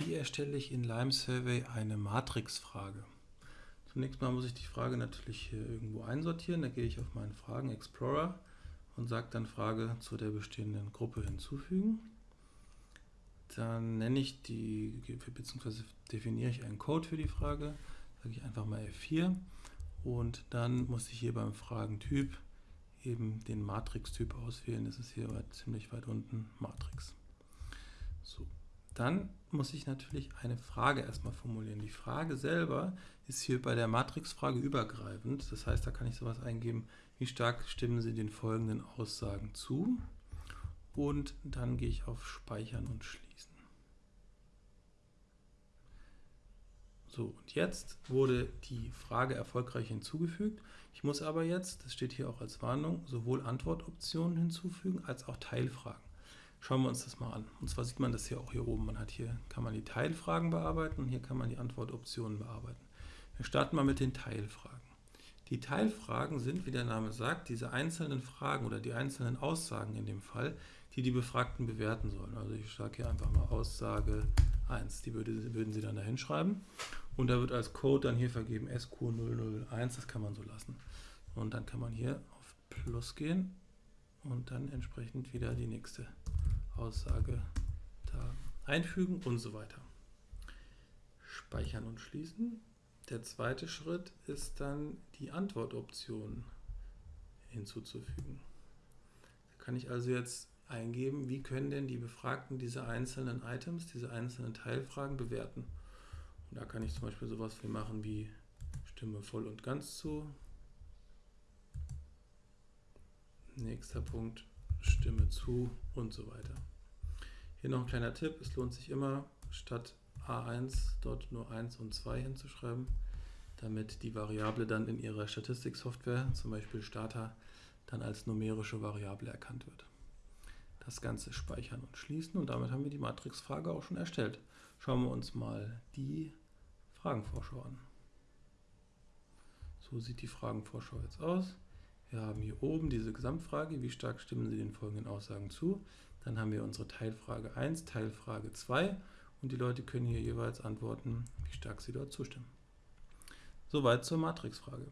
Wie erstelle ich in Lime Survey eine Matrixfrage? Zunächst mal muss ich die Frage natürlich hier irgendwo einsortieren. Da gehe ich auf meinen Fragen Explorer und sage dann Frage zu der bestehenden Gruppe hinzufügen. Dann nenne ich die, bzw. definiere ich einen Code für die Frage, sage ich einfach mal F4 und dann muss ich hier beim Fragentyp eben den Matrix-Typ auswählen. Das ist hier ziemlich weit unten Matrix. So, dann muss ich natürlich eine Frage erstmal formulieren. Die Frage selber ist hier bei der Matrixfrage übergreifend. Das heißt, da kann ich sowas eingeben, wie stark stimmen Sie den folgenden Aussagen zu? Und dann gehe ich auf Speichern und Schließen. So, und jetzt wurde die Frage erfolgreich hinzugefügt. Ich muss aber jetzt, das steht hier auch als Warnung, sowohl Antwortoptionen hinzufügen als auch Teilfragen. Schauen wir uns das mal an. Und zwar sieht man das hier auch hier oben. Man hat hier, kann man die Teilfragen bearbeiten und hier kann man die Antwortoptionen bearbeiten. Wir starten mal mit den Teilfragen. Die Teilfragen sind, wie der Name sagt, diese einzelnen Fragen oder die einzelnen Aussagen in dem Fall, die die Befragten bewerten sollen. Also ich sage hier einfach mal Aussage 1, die würde, würden Sie dann da hinschreiben. Und da wird als Code dann hier vergeben SQ001, das kann man so lassen. Und dann kann man hier auf Plus gehen und dann entsprechend wieder die nächste Aussage da einfügen und so weiter. Speichern und schließen. Der zweite Schritt ist dann die Antwortoption hinzuzufügen. Da kann ich also jetzt eingeben, wie können denn die Befragten diese einzelnen Items, diese einzelnen Teilfragen bewerten. Und da kann ich zum Beispiel sowas wie machen wie Stimme voll und ganz zu. Nächster Punkt, Stimme zu und so weiter. Hier noch ein kleiner Tipp, es lohnt sich immer, statt A1 dort nur 1 und 2 hinzuschreiben, damit die Variable dann in Ihrer Statistiksoftware, zum Beispiel Starter, dann als numerische Variable erkannt wird. Das Ganze speichern und schließen und damit haben wir die Matrixfrage auch schon erstellt. Schauen wir uns mal die Fragenvorschau an. So sieht die Fragenvorschau jetzt aus. Wir haben hier oben diese Gesamtfrage, wie stark stimmen Sie den folgenden Aussagen zu. Dann haben wir unsere Teilfrage 1, Teilfrage 2 und die Leute können hier jeweils antworten, wie stark sie dort zustimmen. Soweit zur Matrixfrage.